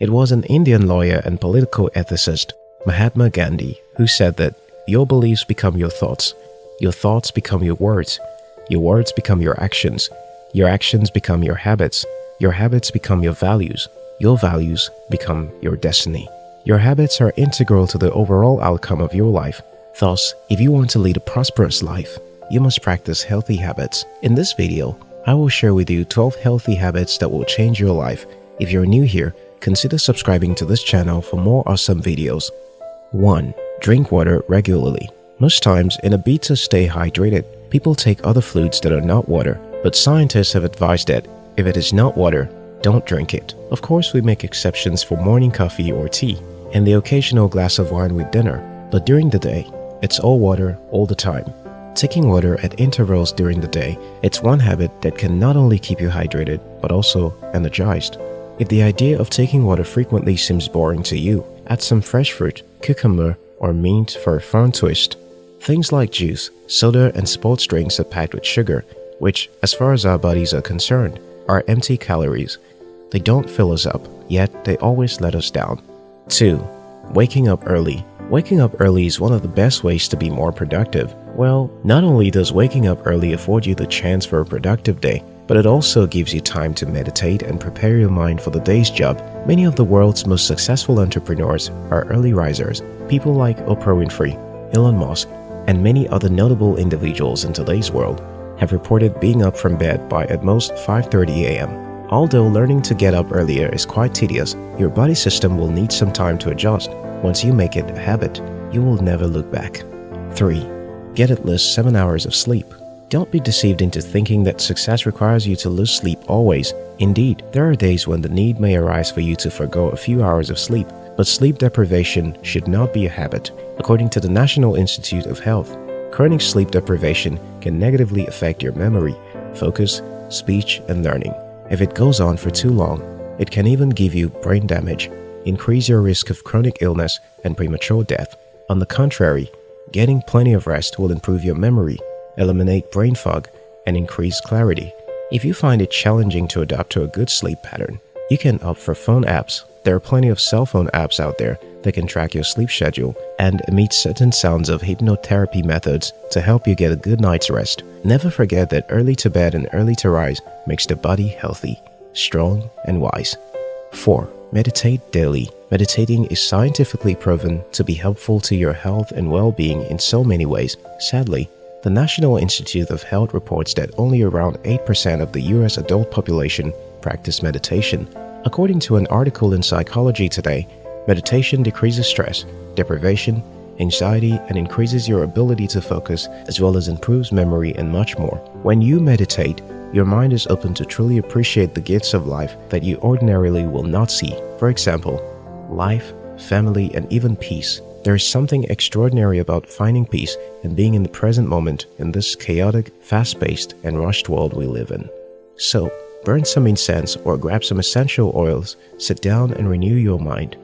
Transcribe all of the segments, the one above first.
It was an Indian lawyer and political ethicist, Mahatma Gandhi, who said that your beliefs become your thoughts, your thoughts become your words, your words become your actions, your actions become your habits, your habits become your values, your values become your destiny. Your habits are integral to the overall outcome of your life. Thus, if you want to lead a prosperous life, you must practice healthy habits. In this video, I will share with you 12 healthy habits that will change your life. If you're new here, consider subscribing to this channel for more awesome videos. 1. Drink water regularly. Most times, in a bid to stay hydrated, people take other fluids that are not water, but scientists have advised that if it is not water, don't drink it. Of course, we make exceptions for morning coffee or tea, and the occasional glass of wine with dinner, but during the day, it's all water all the time. Taking water at intervals during the day, it's one habit that can not only keep you hydrated, but also energized. If the idea of taking water frequently seems boring to you, add some fresh fruit, cucumber, or mint for a fun twist. Things like juice, soda, and sports drinks are packed with sugar, which, as far as our bodies are concerned, are empty calories. They don't fill us up, yet they always let us down. 2. Waking up early. Waking up early is one of the best ways to be more productive. Well, not only does waking up early afford you the chance for a productive day, but it also gives you time to meditate and prepare your mind for the day's job. Many of the world's most successful entrepreneurs are early risers. People like Oprah Winfrey, Elon Musk, and many other notable individuals in today's world have reported being up from bed by at most 5.30 a.m. Although learning to get up earlier is quite tedious, your body system will need some time to adjust. Once you make it a habit, you will never look back. 3. Get at least 7 hours of sleep. Don't be deceived into thinking that success requires you to lose sleep always. Indeed, there are days when the need may arise for you to forego a few hours of sleep, but sleep deprivation should not be a habit. According to the National Institute of Health, chronic sleep deprivation can negatively affect your memory, focus, speech, and learning. If it goes on for too long, it can even give you brain damage, increase your risk of chronic illness and premature death. On the contrary, getting plenty of rest will improve your memory, eliminate brain fog, and increase clarity. If you find it challenging to adapt to a good sleep pattern, you can opt for phone apps. There are plenty of cell phone apps out there that can track your sleep schedule and emit certain sounds of hypnotherapy methods to help you get a good night's rest. Never forget that early to bed and early to rise makes the body healthy, strong, and wise. 4. Meditate daily. Meditating is scientifically proven to be helpful to your health and well-being in so many ways. Sadly, the National Institute of Health reports that only around 8% of the US adult population practice meditation. According to an article in Psychology Today, Meditation decreases stress, deprivation, anxiety, and increases your ability to focus, as well as improves memory and much more. When you meditate, your mind is open to truly appreciate the gifts of life that you ordinarily will not see. For example, life, family, and even peace. There is something extraordinary about finding peace and being in the present moment in this chaotic, fast-paced, and rushed world we live in. So, burn some incense or grab some essential oils, sit down and renew your mind.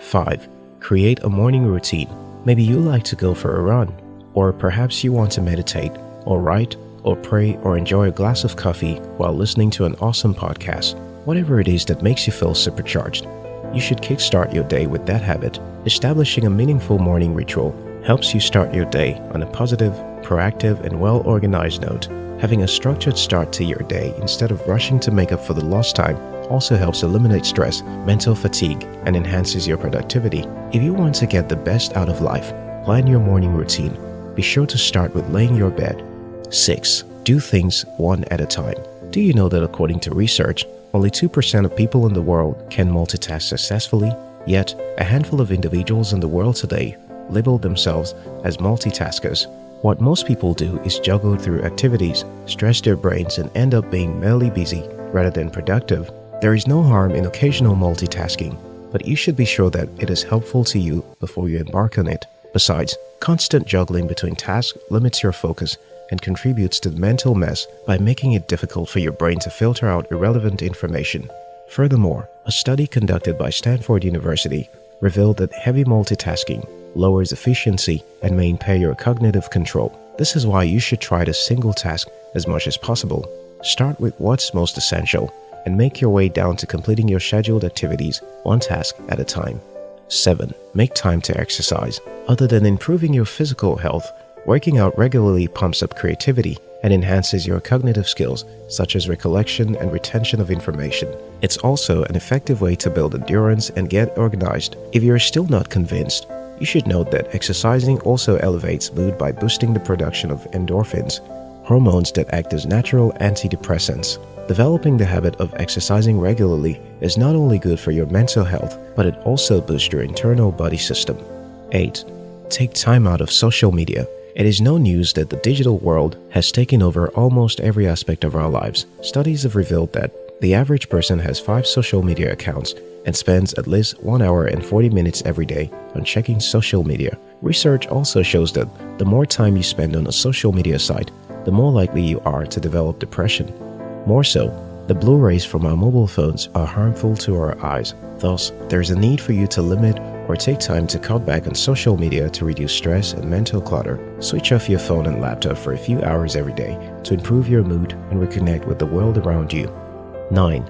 5. Create a morning routine. Maybe you like to go for a run, or perhaps you want to meditate, or write, or pray, or enjoy a glass of coffee while listening to an awesome podcast. Whatever it is that makes you feel supercharged, you should kickstart your day with that habit. Establishing a meaningful morning ritual helps you start your day on a positive, proactive, and well organized note. Having a structured start to your day instead of rushing to make up for the lost time also helps eliminate stress, mental fatigue, and enhances your productivity. If you want to get the best out of life, plan your morning routine. Be sure to start with laying your bed. 6. Do things one at a time. Do you know that according to research, only 2% of people in the world can multitask successfully? Yet, a handful of individuals in the world today label themselves as multitaskers. What most people do is juggle through activities, stress their brains, and end up being merely busy rather than productive. There is no harm in occasional multitasking, but you should be sure that it is helpful to you before you embark on it. Besides, constant juggling between tasks limits your focus and contributes to the mental mess by making it difficult for your brain to filter out irrelevant information. Furthermore, a study conducted by Stanford University revealed that heavy multitasking lowers efficiency and may impair your cognitive control. This is why you should try to single task as much as possible. Start with what's most essential and make your way down to completing your scheduled activities one task at a time. 7. Make time to exercise. Other than improving your physical health, working out regularly pumps up creativity and enhances your cognitive skills such as recollection and retention of information. It's also an effective way to build endurance and get organized. If you're still not convinced, you should note that exercising also elevates mood by boosting the production of endorphins, hormones that act as natural antidepressants. Developing the habit of exercising regularly is not only good for your mental health, but it also boosts your internal body system. 8. Take time out of social media. It is no news that the digital world has taken over almost every aspect of our lives. Studies have revealed that the average person has five social media accounts and spends at least 1 hour and 40 minutes every day on checking social media. Research also shows that the more time you spend on a social media site, the more likely you are to develop depression. More so, the blue rays from our mobile phones are harmful to our eyes. Thus, there is a need for you to limit or take time to cut back on social media to reduce stress and mental clutter. Switch off your phone and laptop for a few hours every day to improve your mood and reconnect with the world around you. 9.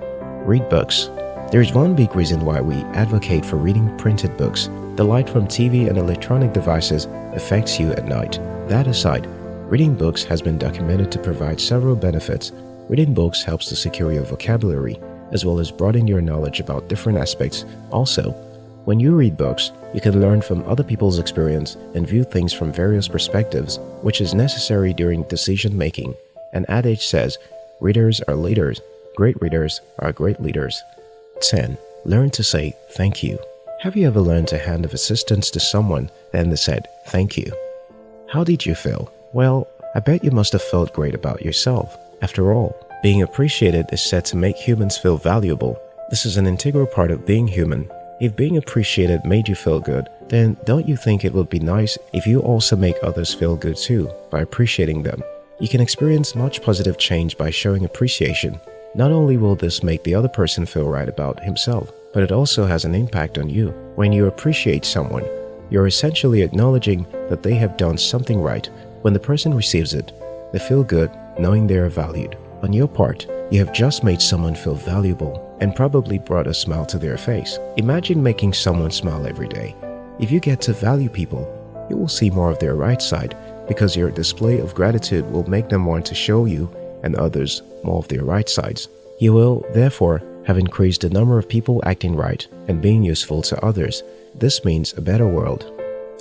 Read books. There is one big reason why we advocate for reading printed books. The light from TV and electronic devices affects you at night. That aside, reading books has been documented to provide several benefits Reading books helps to secure your vocabulary as well as broaden your knowledge about different aspects. Also, when you read books, you can learn from other people's experience and view things from various perspectives, which is necessary during decision making. An adage says, readers are leaders, great readers are great leaders. 10. Learn to say thank you. Have you ever learned to hand of assistance to someone and they said thank you? How did you feel? Well, I bet you must have felt great about yourself. After all, being appreciated is said to make humans feel valuable. This is an integral part of being human. If being appreciated made you feel good, then don't you think it would be nice if you also make others feel good too by appreciating them? You can experience much positive change by showing appreciation. Not only will this make the other person feel right about himself, but it also has an impact on you. When you appreciate someone, you're essentially acknowledging that they have done something right. When the person receives it, they feel good knowing they are valued. On your part, you have just made someone feel valuable and probably brought a smile to their face. Imagine making someone smile every day. If you get to value people, you will see more of their right side because your display of gratitude will make them want to show you and others more of their right sides. You will, therefore, have increased the number of people acting right and being useful to others. This means a better world.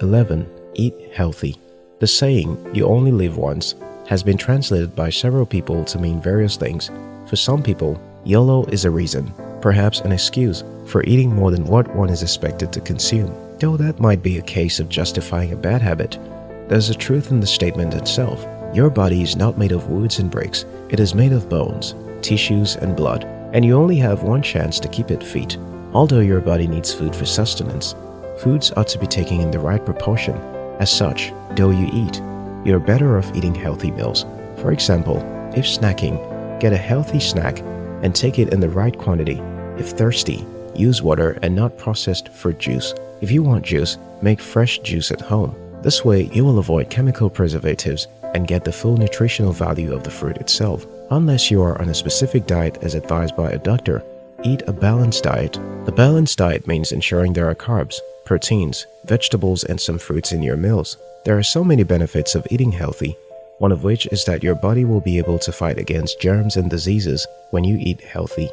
11. Eat healthy. The saying, you only live once, has been translated by several people to mean various things. For some people, YOLO is a reason, perhaps an excuse, for eating more than what one is expected to consume. Though that might be a case of justifying a bad habit, there's a truth in the statement itself. Your body is not made of woods and bricks, it is made of bones, tissues, and blood, and you only have one chance to keep it fit. Although your body needs food for sustenance, foods ought to be taken in the right proportion. As such, though you eat, you're better off eating healthy meals. For example, if snacking, get a healthy snack and take it in the right quantity. If thirsty, use water and not processed fruit juice. If you want juice, make fresh juice at home. This way, you will avoid chemical preservatives and get the full nutritional value of the fruit itself. Unless you are on a specific diet as advised by a doctor, eat a balanced diet. The balanced diet means ensuring there are carbs, proteins, vegetables, and some fruits in your meals. There are so many benefits of eating healthy, one of which is that your body will be able to fight against germs and diseases when you eat healthy.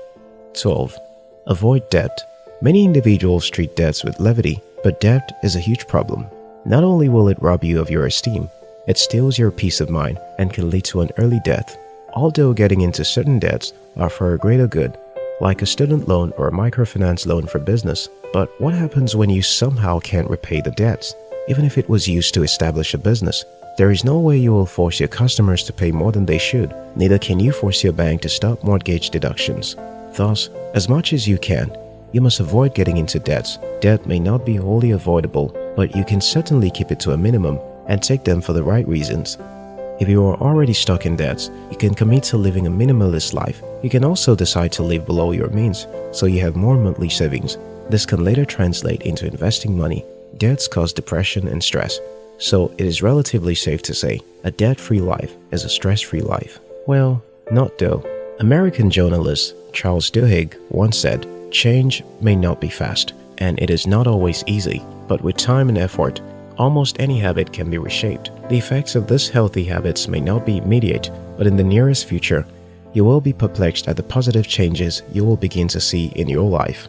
12. Avoid debt. Many individuals treat debts with levity, but debt is a huge problem. Not only will it rob you of your esteem, it steals your peace of mind and can lead to an early death. Although getting into certain debts are for a greater good, like a student loan or a microfinance loan for business, but what happens when you somehow can't repay the debts? even if it was used to establish a business. There is no way you will force your customers to pay more than they should. Neither can you force your bank to stop mortgage deductions. Thus, as much as you can, you must avoid getting into debts. Debt may not be wholly avoidable, but you can certainly keep it to a minimum and take them for the right reasons. If you are already stuck in debts, you can commit to living a minimalist life. You can also decide to live below your means, so you have more monthly savings. This can later translate into investing money Debts cause depression and stress, so it is relatively safe to say a debt-free life is a stress-free life. Well, not though. American journalist Charles Duhigg once said, Change may not be fast, and it is not always easy, but with time and effort, almost any habit can be reshaped. The effects of these healthy habits may not be immediate, but in the nearest future, you will be perplexed at the positive changes you will begin to see in your life.